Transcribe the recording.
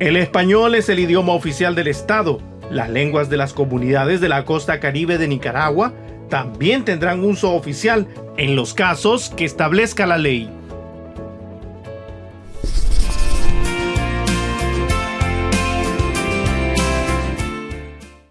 El español es el idioma oficial del Estado. Las lenguas de las comunidades de la costa caribe de Nicaragua también tendrán uso oficial en los casos que establezca la ley.